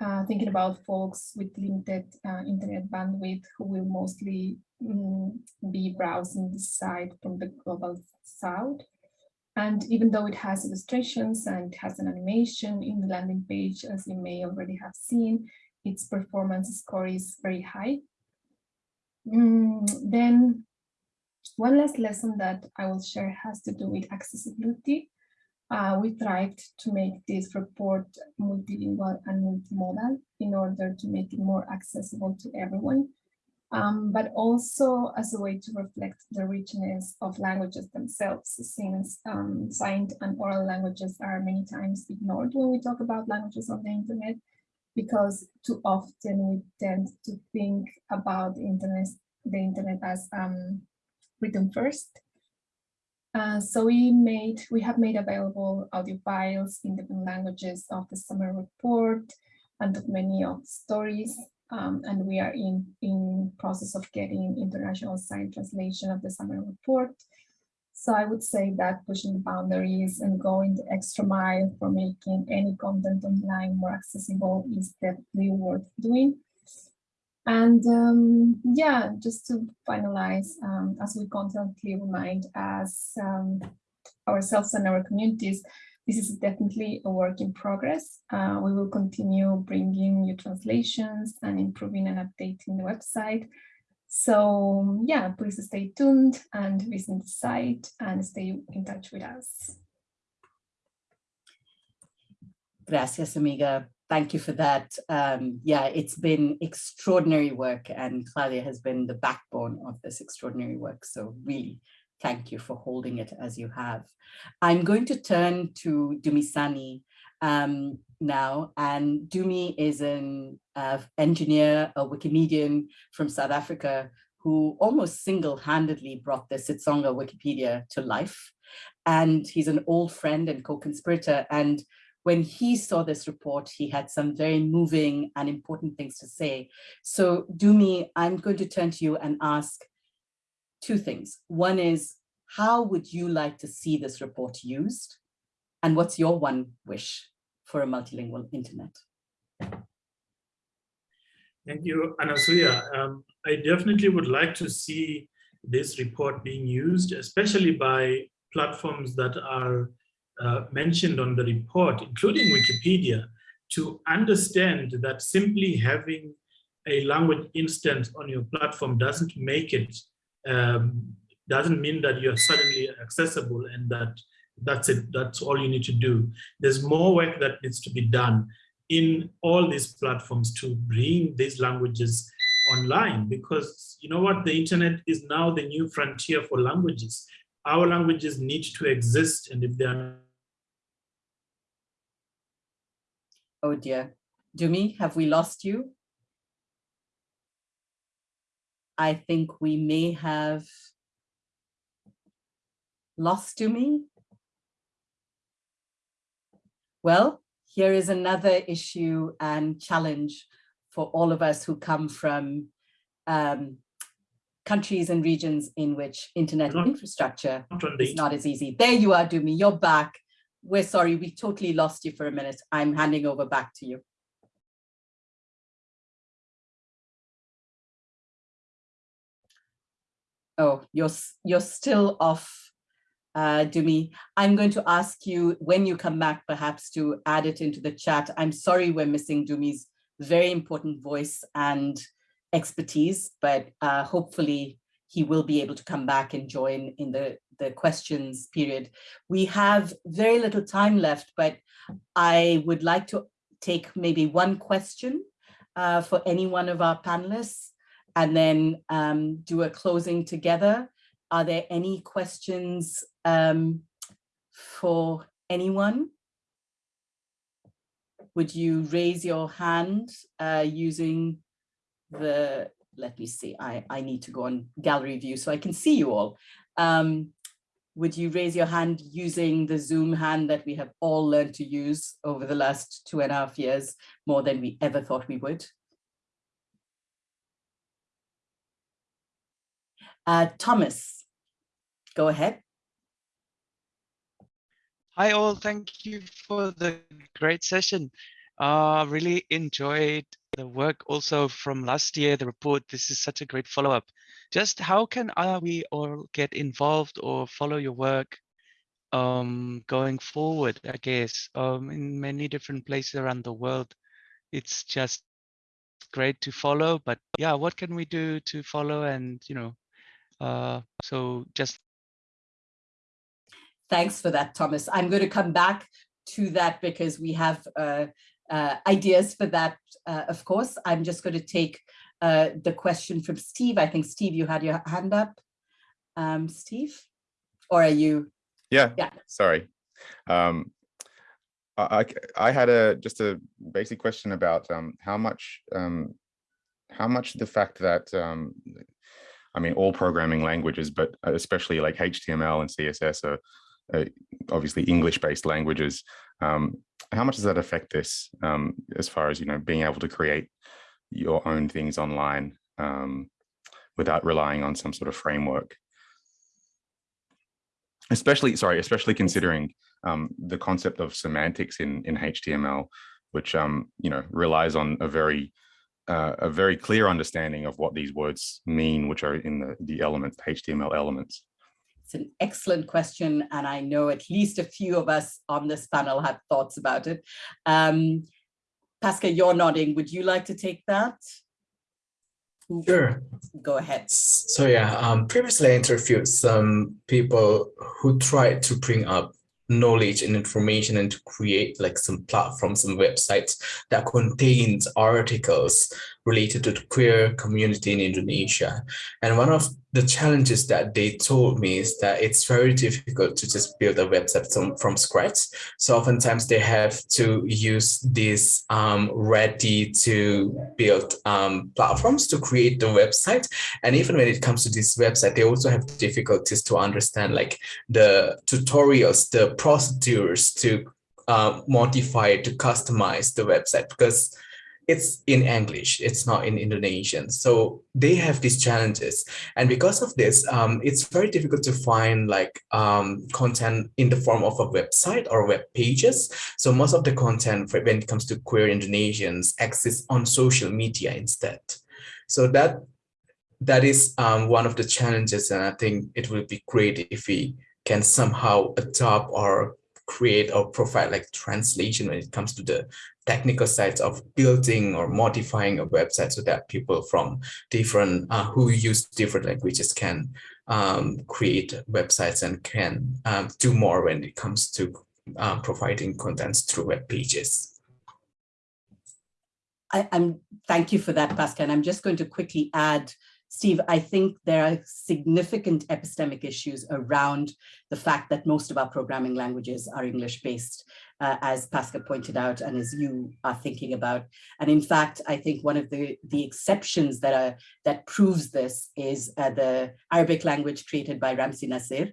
Uh, thinking about folks with limited uh, internet bandwidth who will mostly um, be browsing the site from the global south. And even though it has illustrations and has an animation in the landing page, as you may already have seen, its performance score is very high. Mm, then one last lesson that I will share has to do with accessibility. Uh, we tried to make this report multilingual and multimodal in order to make it more accessible to everyone um, but also as a way to reflect the richness of languages themselves, since um, signed and oral languages are many times ignored when we talk about languages on the internet, because too often we tend to think about the internet, the internet as um, written first. Uh, so we made, we have made available audio files in different languages of the summer report and of many of the stories. Um, and we are in, in process of getting international signed translation of the summary report. So I would say that pushing the boundaries and going the extra mile for making any content online more accessible is definitely worth doing. And um, yeah, just to finalize, um, as we constantly remind us um, ourselves and our communities, this is definitely a work in progress. Uh, we will continue bringing new translations and improving and updating the website. So yeah, please stay tuned and visit the site and stay in touch with us. Gracias, amiga thank you for that. Um, yeah, it's been extraordinary work and Claudia has been the backbone of this extraordinary work. So really, thank you for holding it as you have. I'm going to turn to Dumisani um, now, and Dumi is an uh, engineer, a Wikimedian from South Africa who almost single-handedly brought the Xitsonga Wikipedia to life. And he's an old friend and co-conspirator and when he saw this report, he had some very moving and important things to say. So Dumi, I'm going to turn to you and ask two things. One is, how would you like to see this report used? And what's your one wish for a multilingual internet? Thank you, Anasuya. Um, I definitely would like to see this report being used, especially by platforms that are uh, mentioned on the report, including Wikipedia, to understand that simply having a language instance on your platform doesn't make it, um, doesn't mean that you're suddenly accessible and that that's it, that's all you need to do. There's more work that needs to be done in all these platforms to bring these languages online because you know what, the internet is now the new frontier for languages. Our languages need to exist and if they are Oh dear. Dumi, have we lost you? I think we may have lost Dumi. Well, here is another issue and challenge for all of us who come from um, countries and regions in which internet not, infrastructure not is not as easy. There you are, Dumi, you're back we're sorry, we totally lost you for a minute. I'm handing over back to you. Oh, you're, you're still off, uh, Dumi. I'm going to ask you when you come back, perhaps to add it into the chat. I'm sorry we're missing Dumi's very important voice and expertise, but uh, hopefully he will be able to come back and join in the the questions period. We have very little time left, but I would like to take maybe one question uh, for any one of our panelists and then um, do a closing together. Are there any questions um, for anyone? Would you raise your hand uh, using the, let me see, I, I need to go on gallery view so I can see you all. Um, would you raise your hand using the Zoom hand that we have all learned to use over the last two and a half years, more than we ever thought we would? Uh, Thomas, go ahead. Hi all, thank you for the great session. Uh, really enjoyed the work also from last year, the report. This is such a great follow-up. Just how can uh, we all get involved or follow your work um, going forward, I guess, um, in many different places around the world. It's just great to follow, but yeah, what can we do to follow and, you know, uh, so just. Thanks for that, Thomas. I'm going to come back to that because we have uh, uh, ideas for that, uh, of course. I'm just going to take uh, the question from Steve. I think, Steve, you had your hand up. Um, Steve, or are you? Yeah, yeah. sorry. Um, I, I had a just a basic question about um, how much um, how much the fact that um, I mean, all programming languages, but especially like HTML and CSS are uh, obviously English-based languages. Um, how much does that affect this um, as far as, you know, being able to create your own things online um, without relying on some sort of framework? Especially, sorry, especially considering um, the concept of semantics in, in HTML, which, um, you know, relies on a very uh, a very clear understanding of what these words mean, which are in the, the elements, the HTML elements. It's an excellent question, and I know at least a few of us on this panel have thoughts about it. Um, Pasca, you're nodding. Would you like to take that? Sure. Go ahead. So yeah, um, previously I interviewed some people who tried to bring up knowledge and information and to create like some platforms and websites that contains articles related to the queer community in Indonesia. And one of the challenges that they told me is that it's very difficult to just build a website from, from scratch. So oftentimes they have to use these um, ready to build um, platforms to create the website. And even when it comes to this website, they also have difficulties to understand like the tutorials, the procedures to uh, modify, to customize the website because it's in English, it's not in Indonesian. So they have these challenges. And because of this, um, it's very difficult to find like um, content in the form of a website or web pages. So most of the content for, when it comes to queer Indonesians exists on social media instead. So that that is um, one of the challenges. And I think it would be great if we can somehow adopt or create or provide like translation when it comes to the technical sides of building or modifying a website so that people from different uh, who use different languages can um, create websites and can um, do more when it comes to uh, providing contents through web pages. I, am thank you for that, Pasca. And I'm just going to quickly add Steve, I think there are significant epistemic issues around the fact that most of our programming languages are English-based, uh, as Pasca pointed out, and as you are thinking about. And in fact, I think one of the, the exceptions that are that proves this is uh, the Arabic language created by Ramsey Nasser,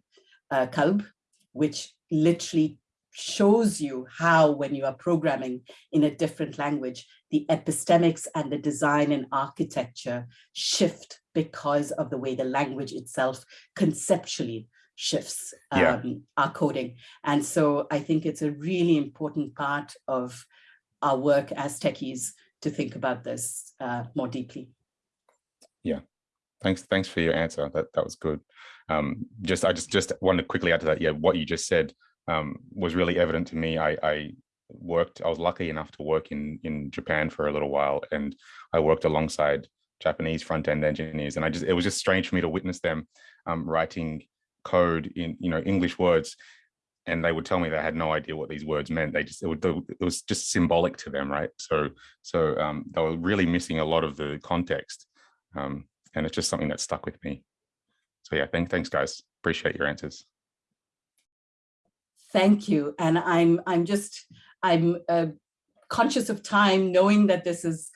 uh, Qalb, which literally shows you how when you are programming in a different language, the epistemics and the design and architecture shift because of the way the language itself conceptually shifts um, yeah. our coding. And so I think it's a really important part of our work as techies to think about this uh, more deeply. Yeah, thanks. Thanks for your answer. That that was good. Um, just I just just wanted to quickly add to that. Yeah, what you just said um, was really evident to me. I, I worked. I was lucky enough to work in in Japan for a little while, and I worked alongside Japanese front end engineers, and I just it was just strange for me to witness them um, writing code in you know English words, and they would tell me they had no idea what these words meant. They just it, would, it was just symbolic to them, right? So so um, they were really missing a lot of the context, um, and it's just something that stuck with me. So yeah, thank, thanks guys. Appreciate your answers. Thank you, and I'm I'm just I'm uh, conscious of time, knowing that this is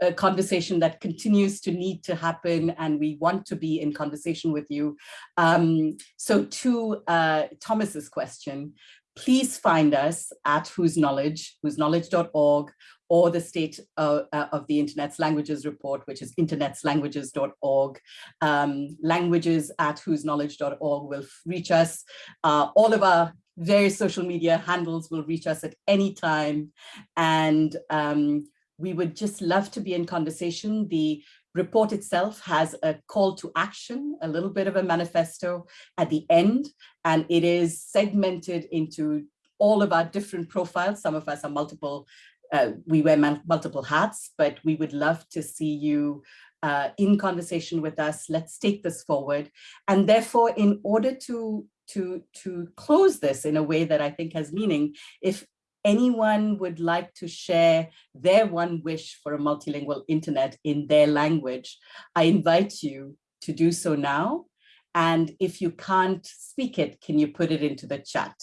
a conversation that continues to need to happen and we want to be in conversation with you. Um, so to uh, Thomas's question, please find us at Whose Knowledge, whosknowledge.org, or the State uh, uh, of the Internet's Languages report, which is internetslanguages.org. Um, languages at whosknowledge.org will reach us. Uh, all of our various social media handles will reach us at any time. And um, we would just love to be in conversation. The report itself has a call to action, a little bit of a manifesto at the end, and it is segmented into all of our different profiles. Some of us are multiple, uh, we wear multiple hats, but we would love to see you uh, in conversation with us. Let's take this forward. And therefore, in order to to to close this in a way that I think has meaning, if anyone would like to share their one wish for a multilingual internet in their language, I invite you to do so now. And if you can't speak it, can you put it into the chat?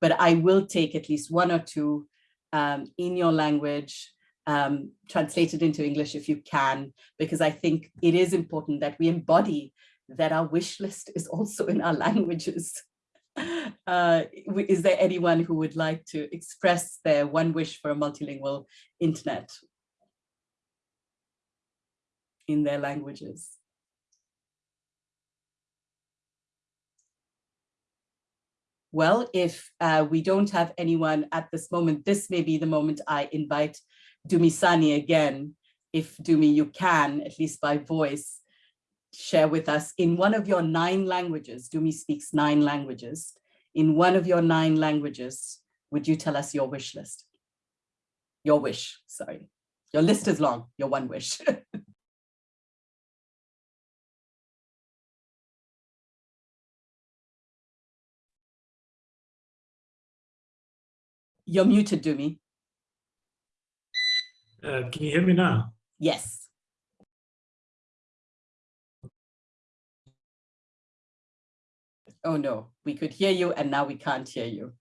But I will take at least one or two um, in your language, um, translated into English if you can, because I think it is important that we embody that our wish list is also in our languages. Uh, is there anyone who would like to express their one wish for a multilingual internet in their languages? Well, if uh, we don't have anyone at this moment, this may be the moment I invite Dumisani again. If Dumi, you can, at least by voice, share with us in one of your nine languages, Dumi speaks nine languages, in one of your nine languages, would you tell us your wish list? Your wish, sorry. Your list is long, your one wish. You're muted, Dumi. Uh, can you hear me now? Yes. Oh no, we could hear you and now we can't hear you.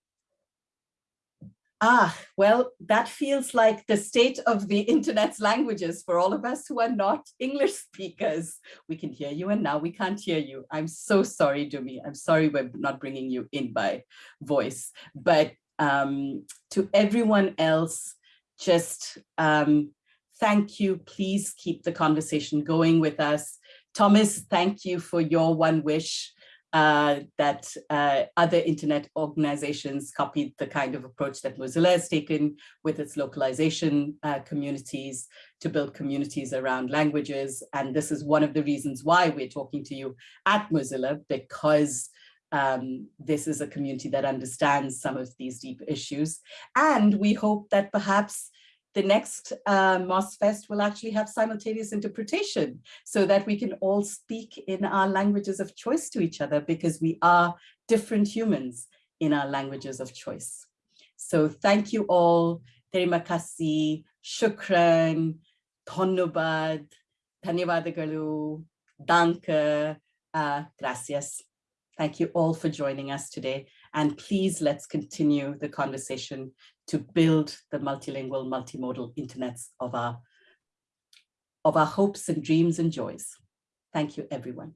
Ah, well, that feels like the state of the internet's languages for all of us who are not English speakers. We can hear you and now we can't hear you. I'm so sorry, Dumi. I'm sorry we're not bringing you in by voice. But um, to everyone else, just um, thank you. Please keep the conversation going with us. Thomas, thank you for your one wish uh, that uh, other internet organizations copied the kind of approach that Mozilla has taken with its localization uh, communities to build communities around languages. And this is one of the reasons why we're talking to you at Mozilla, because um, this is a community that understands some of these deep issues. And we hope that perhaps the next uh, MozFest will actually have simultaneous interpretation so that we can all speak in our languages of choice to each other because we are different humans in our languages of choice. So thank you all. Terima kasih, shukran, dhonnobad, dhanyavadagalu, danke, uh, gracias. Thank you all for joining us today. And please let's continue the conversation to build the multilingual, multimodal internets of our, of our hopes and dreams and joys. Thank you, everyone.